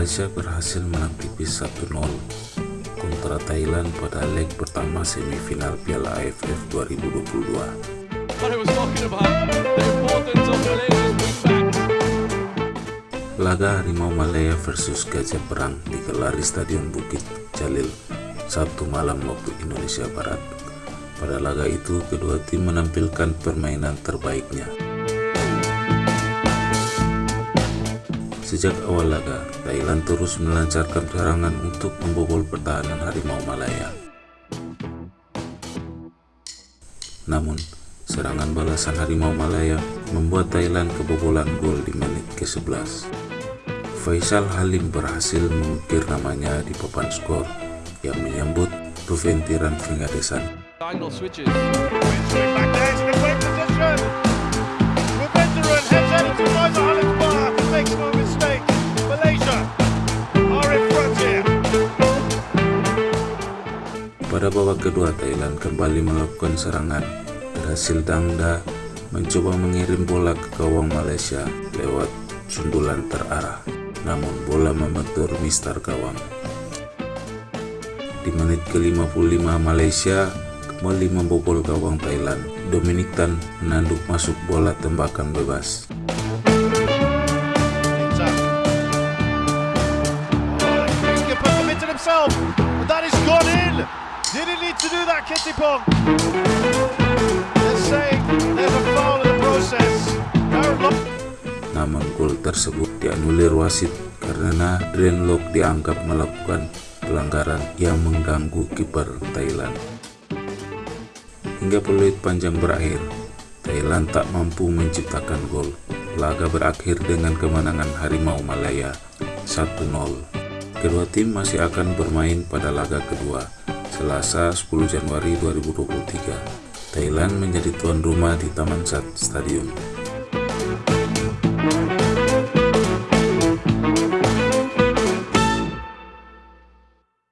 Malaysia berhasil menang tipis 1-0 kontra Thailand pada leg pertama semifinal Piala AFF 2022. Laga Harimau Malaya versus Gajah Perang digelar di Stadion Bukit Jalil Sabtu malam waktu Indonesia Barat. Pada laga itu, kedua tim menampilkan permainan terbaiknya. Sejak awal laga, Thailand terus melancarkan serangan untuk membobol pertahanan Harimau Malaya. Namun, serangan balasan Harimau Malaya membuat Thailand kebobolan gol di menit ke-11. Faisal Halim berhasil mengukir namanya di papan skor yang menyambut Ruventiran Fingadesan. Pada babak kedua, Thailand kembali melakukan serangan. Berhasil Dangda mencoba mengirim bola ke gawang Malaysia lewat sundulan terarah. Namun bola membentur mister gawang. Di menit ke-55 Malaysia kembali membobol gawang Thailand. Dominic Tan menanduk masuk bola tembakan bebas. In. Did he need to do that, Kittipong? They're saying there's a foul in the process. Namun gol tersebut dianulir wasit karena Drenlock dianggap melakukan pelanggaran yang mengganggu kiper Thailand. Hingga peluit panjang berakhir, Thailand tak mampu menciptakan gol. Laga berakhir dengan kemenangan Harimau Malaya 1-0. Kedua tim masih akan bermain pada laga kedua Selasa 10 Januari 2023, Thailand menjadi tuan rumah di Taman Sat Stadium.